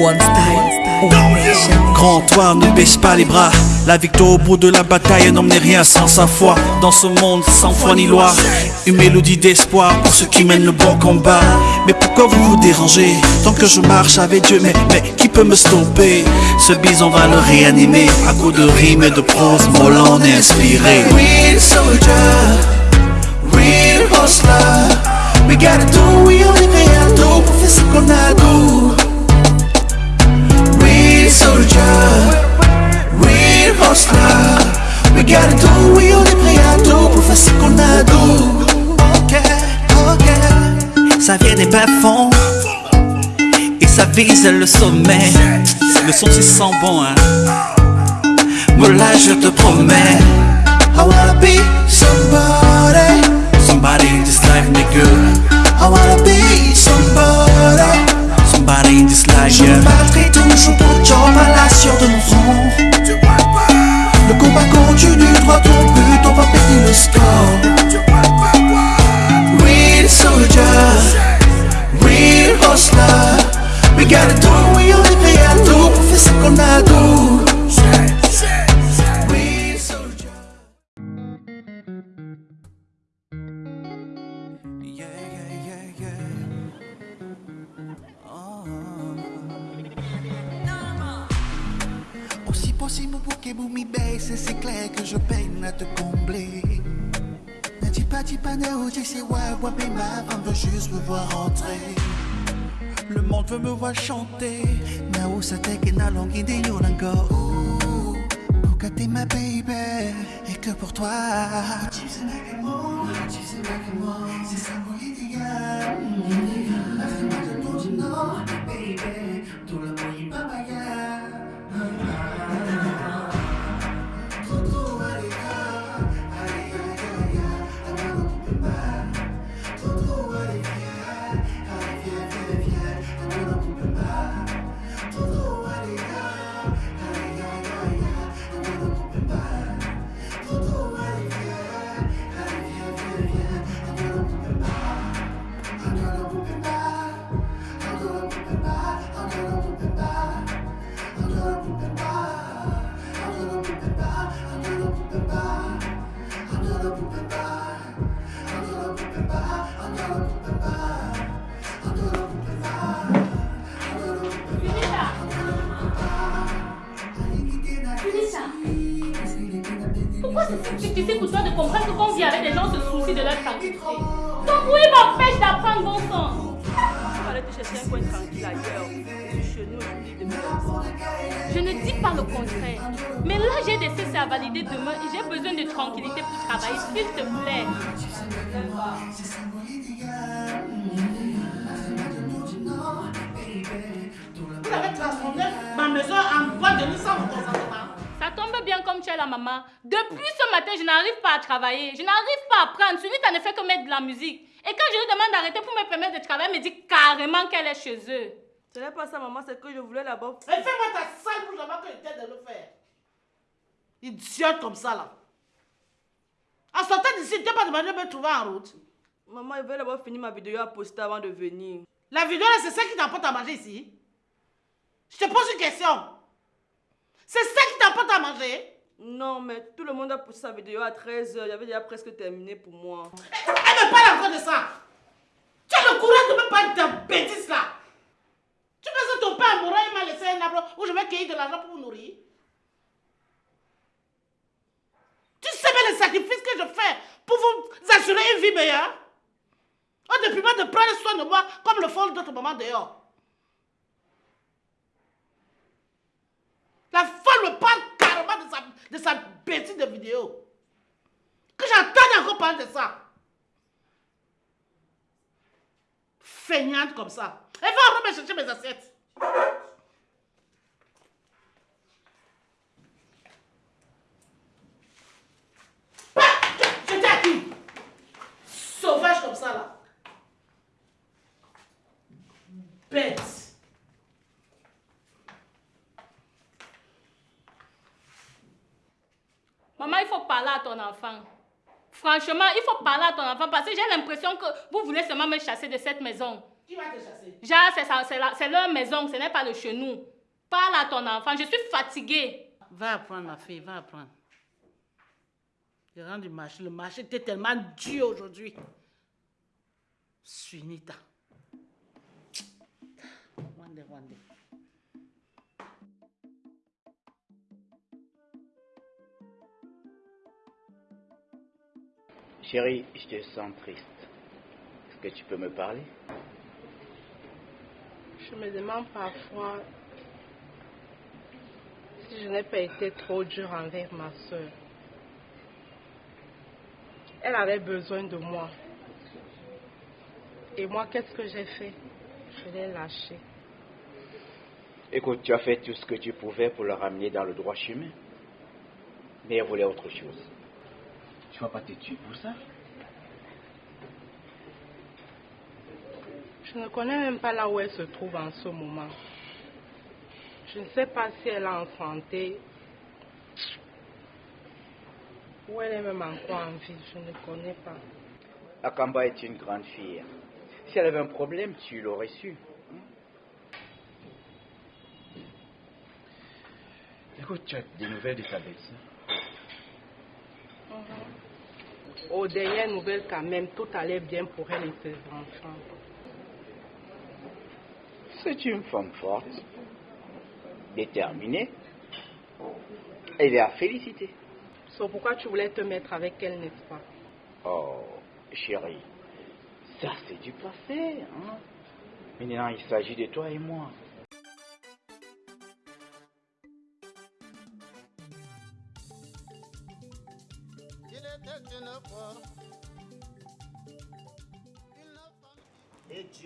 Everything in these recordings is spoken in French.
One style, one nation. Grand toi, ne baisse pas les bras. La victoire au bout de la bataille n'emmenait rien sans sa foi. Dans ce monde sans foi ni loi, une mélodie d'espoir pour ceux qui mènent le bon combat. Mais pourquoi vous vous dérangez? Tant que je marche avec Dieu, mais, mais qui peut me stopper? Ce bison va le réanimer à coups de rimes et de prose mollant et inspiré. Real soldier, real hustler. We gotta We gotta do, we only gotta do pour faire ce qu'on a. Ok, ok. Ça vient des bas fonds et ça vise le sommet. Le son c'est sans bon, hein. Mais là je te promets, Ne dis pas, dis pas, ne dis c'est ouais, ouais, mais ma femme veut juste me voir rentrer. Le monde veut me voir chanter. Na usa te que na longue de yolango. Pour que t'es ma baby, et que pour toi. Tu sais que moi, tu sais que moi. C'est ça mon idéal. Laisse-moi te dire du non, baby. Tout le Pourquoi c'est si difficile pour toi de comprendre que quand on vit avec des gens, se soucie de leur tranquillité Ton bruit m'empêche d'apprendre bon sens. Il fallait te chercher un coin tranquille ailleurs. Je suis chez nous aujourd'hui de mes Je ne dis pas le contraire. Mais là, j'ai des CC à valider demain et j'ai besoin de tranquillité pour travailler, s'il te plaît. Vous avez transformé ma maison en boîte de nuit sans mon consentement. Ça tombe bien comme tu es la maman. Depuis ce matin, je n'arrive pas à travailler. Je n'arrive pas à apprendre. Celui qui ne fait que mettre de la musique. Et quand je lui demande d'arrêter pour me permettre de travailler, elle me dit carrément qu'elle est chez eux. Ce n'est pas ça, maman, c'est que je voulais là-bas. Et fais-moi ta sale bouche avant que je t'aide de le faire. Idiote comme ça là. En sortant d'ici, tu n'as pas demandé de me trouver en route. Maman, je vais d'abord finir ma vidéo à poster avant de venir. La vidéo là, c'est ça qui t'apporte à manger ici. Je te pose une question. C'est ça qui t'apporte à manger Non, mais tout le monde a posté sa vidéo à 13h. J'avais déjà presque terminé pour moi. Elle me parle encore de ça. Tu as le courage de me parler de ta bêtise là. Tu penses que ton père mourant, il m'a laissé un arbre où je vais cueillir de l'argent pour vous nourrir? Tu sais bien les sacrifices que je fais pour vous assurer une vie meilleure? Oh, depuis moi de prendre soin de moi comme le font d'autres mamans dehors. La folle me parle de sa, bêtise de vidéo. Que j'entende encore parler de ça. Feignante comme ça. Elle va me chercher mes assiettes. Bah, je- J'étais à qui Sauvage comme ça là. Bête. Maman, il faut parler à ton enfant. Franchement, il faut parler à ton enfant parce que j'ai l'impression que vous voulez seulement me chasser de cette maison. Qui va te chasser? Genre, c'est ça- c'est la- c'est leur maison, ce n'est pas le chez nous. Parle à ton enfant, je suis fatiguée. Va apprendre, ma fille, va apprendre. Je rentre du marché. Le marché était tellement dur aujourd'hui. Sunita. Wande, wande. Chérie, je te sens triste. Est-ce que tu peux me parler? Je me demande parfois si je n'ai pas été trop dure envers ma soeur. Elle avait besoin de moi. Et moi, qu'est-ce que j'ai fait? Je l'ai lâchée. Écoute, tu as fait tout ce que tu pouvais pour le ramener dans le droit chemin. Mais elle voulait autre chose. Tu vas pas te tuer pour ça Je ne connais même pas là où elle se trouve en ce moment. Je ne sais pas si elle est en santé ou elle est même encore en vie. Je ne connais pas. Akamba est une grande fille. Si elle avait un problème, tu l'aurais su. Écoute, tu as des nouvelles de ta belle-sœur Aux dernières nouvelles, quand même, tout allait bien pour elle et ses enfants. C'est une femme forte, déterminée. Elle est à féliciter. C'est pourquoi tu voulais te mettre avec elle, n'est-ce pas? Oh, chérie, ça c'est du passé. Hein? Maintenant, il s'agit de toi et moi.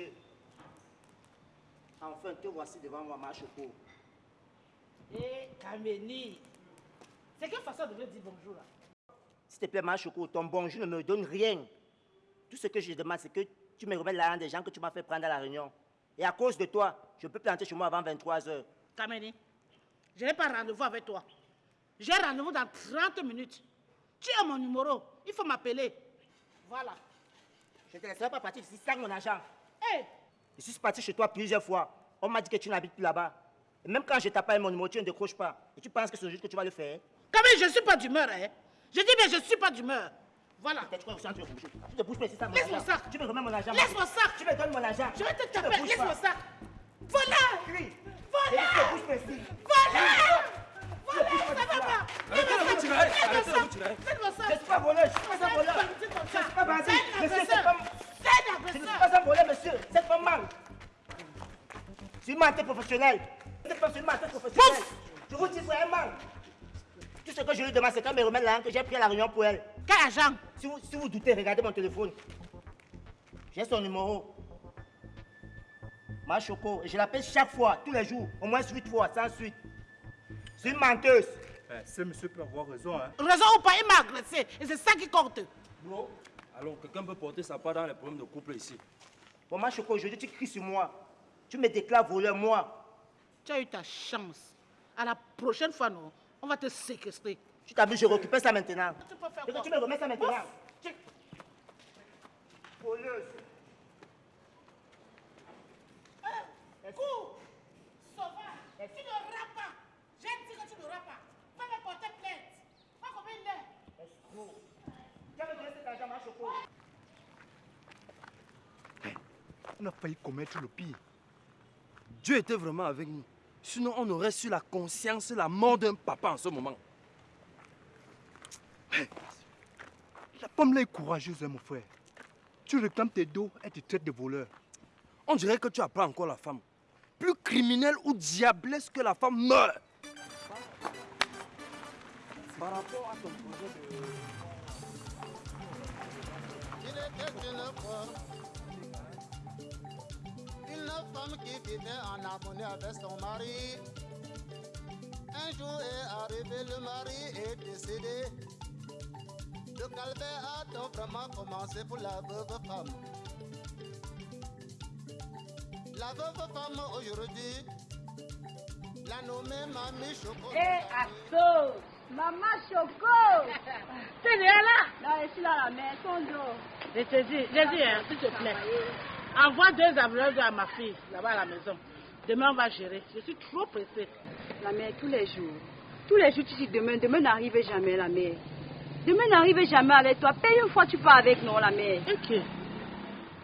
Dieu, enfin te voici devant moi, ma choco. Eh, Kameni. C'est quelle façon de me dire bonjour là? S'il te plaît, ma choco, ton bonjour ne me donne rien. Tout ce que je demande, c'est que tu me remettes l'argent des gens que tu m'as fait prendre à la réunion. Et à cause de toi, je peux planter chez moi avant 23 heures. Kameni, je n'ai pas rendez-vous avec toi. J'ai rendez-vous dans 30 minutes. Tu as mon numéro. Il faut m'appeler. Voilà. Je ne te laisserai pas partir ici sans mon argent. Je suis parti chez toi plusieurs fois. On m'a dit que tu n'habites plus là-bas. Et même quand je t'appelle mon numéro, tu ne décroches pas. Et tu penses que c'est juste que tu vas le faire Kameni, je ne suis pas d'humeur. Hein? Je dis bien, je ne suis pas d'humeur. Voilà. Tu te bouges pas ici mon Laisse mon sac. Tu me remets mon argent. Laisse mon sac. Tu me donnes mon argent. Je vais te taper. Laisse mon sac. Voilà. Voilà. Tu te bouges pas ici. Pas. Je vous dis vraiment. Tout ce que je lui demande, c'est qu'elle me remette l'argent que j'ai pris à la réunion pour elle. Quel agent Si vous, si vous doutez, regardez mon téléphone. J'ai son numéro. Ma choco. Et je l'appelle chaque fois, tous les jours, au moins 8 fois, sans suite. C'est une menteuse. Eh, ce monsieur peut avoir raison, hein. Raison ou pas, il m'a agressé. Et c'est ça qui compte. Bro, alors quelqu'un peut porter sa part dans les problèmes de couple ici. Bon, ma choco, aujourd'hui, tu cries sur moi. Tu me déclares voleur, moi. Tu as eu ta chance. À la prochaine fois, non, on va te séquestrer. Tu t'as vu, je récupère ça maintenant. Tu peux faire quoi? tu me remets ça maintenant. Ouf. Tu- Voleuse. Cours Sauvage Tu ne rappes pas J'ai dit que tu ne pas Va me porter plainte Va combien il est Escroc. Tu as me donné cet argent, ma choco. On a failli commettre le pire. Dieu était vraiment avec nous. Sinon, on aurait su la conscience, la mort d'un papa en ce moment. La femme là est courageuse, hein, mon frère. Tu réclames tes dos, elle te traite de voleur. On dirait que tu apprends encore la femme. Plus criminelle ou diablesse que la femme meurt. Par rapport à ton projet de... femme qui vivait en harmonie avec son mari. Un jour est arrivé, le mari est décédé. Le calvaire a donc vraiment commencé pour la veuve femme. La veuve femme aujourd'hui, la nommée Mamie Choco. Eh, Asso Maman Choco T'es déjà là? Non, je suis dans la maison, d'eau. Je te dis, hein, s'il te plaît. Envoie deux avions à ma fille, là-bas à la maison. Demain, on va gérer. Je suis trop pressée. La mère, tous les jours. Tous les jours, tu dis demain. Demain n'arrive jamais, la mère. Demain n'arrive jamais avec toi. Paye une fois, tu pars avec nous, la mère. Ok.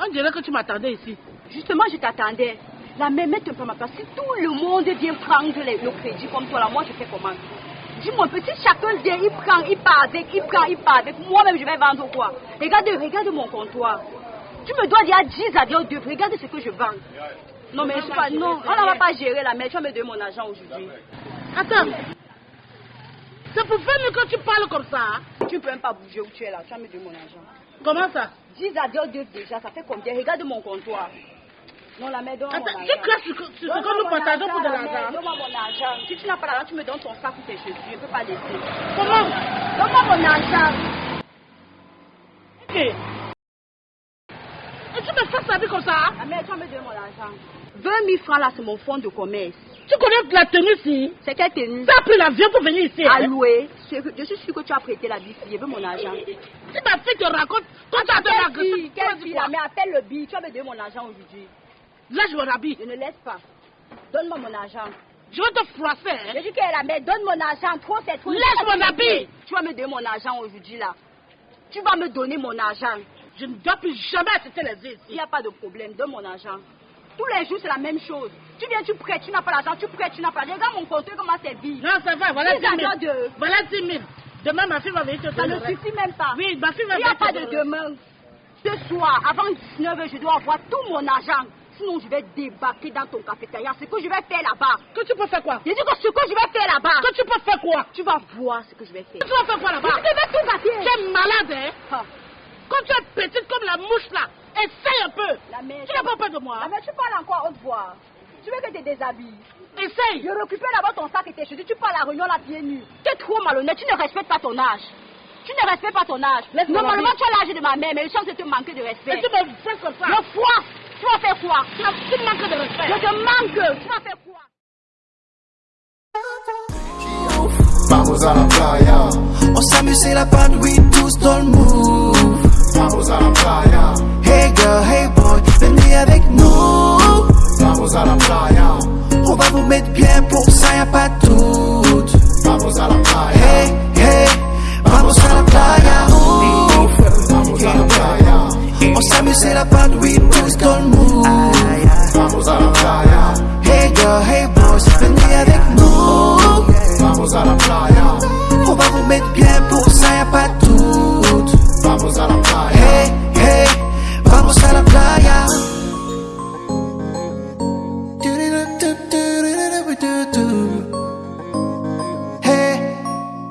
On dirait que tu m'attendais ici. Justement, je t'attendais. La mère, mets un peu ma place. Si tout le monde vient prendre le crédit comme toi, là, moi, je fais comment? Dis-moi, petit, chacun vient, il prend, il part avec, il prend, il part avec. Moi-même, je vais vendre quoi? Regarde, regarde mon comptoir. Tu me dois dire 10 à 2. Regarde ce que je vends. Non, mais je pas, non, on ne va pas gérer la mère. Tu vas me donner mon argent aujourd'hui. Attends. C'est pour faire mieux que tu parles comme ça. hein? Tu ne peux même pas bouger où tu es là. Tu vas me donner mon argent. Comment ça? 10 à 2 déjà, ça fait combien? Regarde mon comptoir. Non, la mère, donne-moi mon Attends, argent. tu ce que nous mon partageons pour de l'argent. Donne-moi mon argent. Si tu n'as pas l'argent, tu me donnes ton sac ou tes chaussures. Je ne peux pas laisser. Comment? Donne-moi mon argent. Ok. Tu me fais comme ça hein? La mère, tu vas me donner mon argent. 20 000 francs là, c'est mon fonds de commerce. Tu connais la tenue ici C'est quelle tenue? Tu as pris l'avion pour venir ici. hein? Alloué. Je suis sûre que tu as prêté la bille. Je veux mon argent. Si ma fille te raconte, toi tu as Quelle de fille Quelle fille La mère, appelle le billet. Tu vas me donner mon argent aujourd'hui. Lâche mon habit. Je ne laisse pas. Donne-moi mon argent. Je vais te froisser. Hein? Je dis que la mère, donne mon argent. Trop, c'est trop. Mon habit. Tu vas me donner mon argent aujourd'hui là. Tu vas me donner mon argent. Je ne dois plus jamais assister les yeux Il ici. n'y a pas de problème. Donne mon argent. Tous les jours, c'est la même chose. Tu viens, tu prêtes, tu n'as pas l'argent, tu prêtes, tu n'as pas l'argent. Regarde mon compte, comment c'est vide. Non, ça va, voilà 10 Dix 000. à deux. Voilà 10 000. Demain, ma fille va venir te Ça ne suffit même pas. Oui, ma fille va Il n'y a venir pas de demain. Ce soir, avant 19h, je dois avoir tout mon argent. Sinon, je vais débarquer dans ton cafétéria. Ce que je vais faire là-bas. Que tu peux faire quoi? Je dis que ce que je vais faire là-bas. Que tu peux faire quoi? Tu vas voir ce que je vais faire. Tu vas faire quoi là-bas? Que je vais tout gâter. Tu es malade, hein? Ah, Quand tu es petite comme la mouche là, essaye un peu. La mère, Tu n'as pas peur de moi La mère, tu parles encore haute voix. Tu veux que je te déshabille. Essaye. Je récupère d'abord ton sac et tes chaussures. Tu pars à la réunion la pieds nus. Tu es trop malhonnête. Tu ne respectes pas ton âge. Tu ne respectes pas ton âge. Normalement, tu as l'âge de ma mère, mais je sens que tu manques de respect. Et tu me fais comme ça. Le foie, tu vas faire quoi? Tu as- tu manques de respect. Je te manque. Tu vas faire quoi? Vamos a la playa, On s'amuse, c'est la oui, tous dans le move. Vamos a la playa, Hey girl, hey boy, venez avec nous. vamos a la playa, On va vous mettre bien pour ça, y'a pas de doute. vamos a la playa, Hey, hey, vamos a la playa. vamos a la playa, On s'amuse, c'est la bande, oui, tous dans le move. vamos a la playa, Hey girl, hey boys,